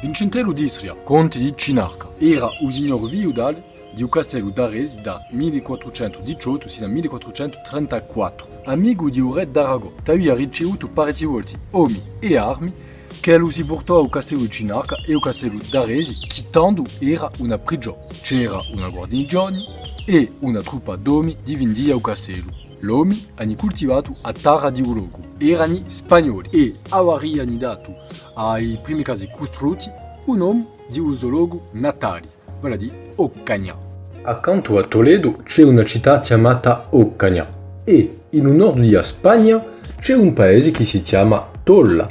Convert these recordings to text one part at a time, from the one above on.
Vincentello d'Istria, conte di Cinarca, era un signore viudale di un castello d'Aresi da 1418 sino a 1434. Amico di un re d'Arago, lui ha ricevuto parecchi volti uomini e armi che lo si portò al castello di Cinarca e al castello d'Aresi, che tanto era una prigione. C'era una guarnigione e una truppa d'uomini difendeva al castello. L'uomo hanno coltivato a terra di luogo. Erano spagnoli e avevano dato ai primi casi costruiti un nome di un luogo natale, vale a dire Occagna. Accanto a Toledo c'è una città chiamata Occagna e in un nord di Spagna c'è un paese che si chiama Tolla.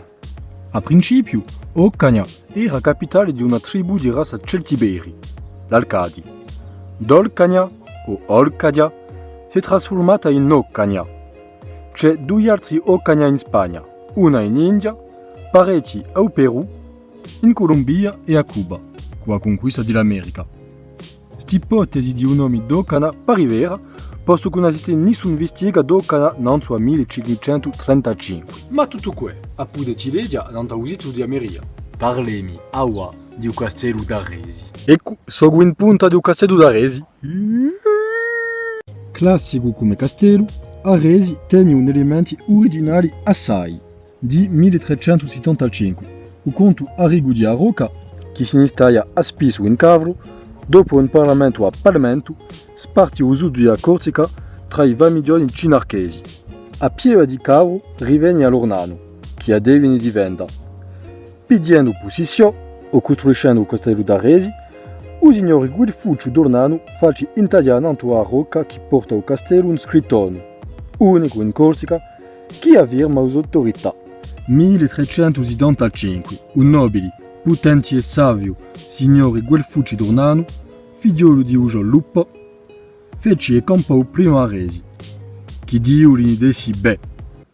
A principio, Occagna era capitale di una tribù di razza celtiberi, l'Alcadi. Dolcagna o Olcadia si è trasformata in Occagna. C'è due altri Occagna in Spagna, una in India, parecchi al Perù, in Colombia e a Cuba, con la conquista dell'America. L'ipotesi di un nome d'Occana pare vera, posto che non esiste nessun vestiga d'Occana non su a 1535. Ma tutto questo, a pude tilegia non ha usato di Ameria. Parlemi, aua, di un castello d'Aresi. Ecco, sono in punta di un castello d'Aresi. Classico come castello, Aresi tiene un elementi originali assai, di 1375. O conto Arrigo di Arroca, che si installa a Spisso in Cavro, dopo un parlamento a Parlamento, sparti o sud della Corsica tra i vamigioni cinarchesi. A Pieva di Cavro rivenne all'Ornano, che ha devini di venda. Pidiendo posizione o costruiscendo il castello d'Aresi, o signore Guilfuccio d'Ornano face intagliando a rocca che porta al castello un scrittone, unico in Corsica, che affirma le autorità. 1375, un nobile, potente e savio, signore Guelfucci d'Ornano, figliolo di Ugo Lupo, fece e campò prima a Resi, che Dio li dessi beh.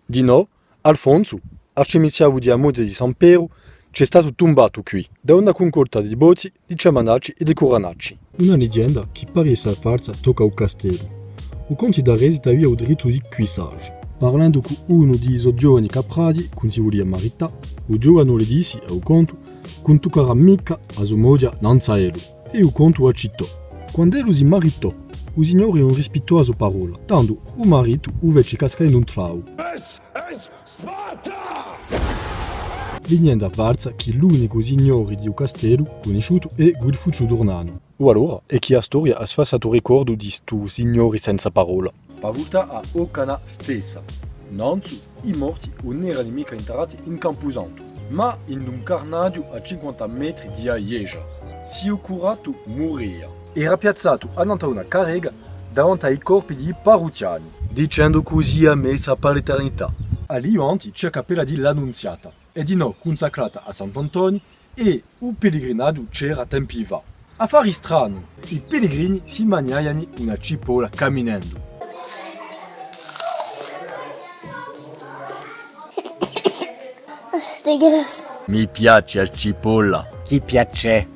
Di no, Alfonso, arcimiciavo di Amonte di San Piero, c'è stato tombato qui da una concorda di bozzi, di ciamanacci e di coranacci. Una leggenda che pare essere falsa tocca al castello. O conti da Resi aveva il diritto di cuissage. Parlando con uno di quei giovani capradi, con si voleva marità, o giovane le disse al conto non toccherà mica a sua moglie Nanzaelo, e o conto accettò. Quando ero si maritò, o signore non rispettò la sua parola, tanto o marito o fece cascare in un trao. Sparta! Legnenda falsa che l'unico signore di un castello conosciuto è Guilfuccio d'Ornano. O allora è che la storia ha sfassato ricordo di sto signore senza parola. Pavuta a Occana stessa. Non su, i morti non erano mica interrati in Camposanto, ma in un carnadio a 50 metri di Aieja. Si è curato moria. Era piazzato annanto a una carrega davanti ai corpi di parrucciani, dicendo così a messa per l'eternità. Lì avanti c'è cappella di l'Annunziata, e di no consacrata a Sant'Antonio e un pellegrinaggio c'era tempi va. Affari strano, i pellegrini si mangiavano una cipolla camminando. Mi piace la cipolla. Chi piace?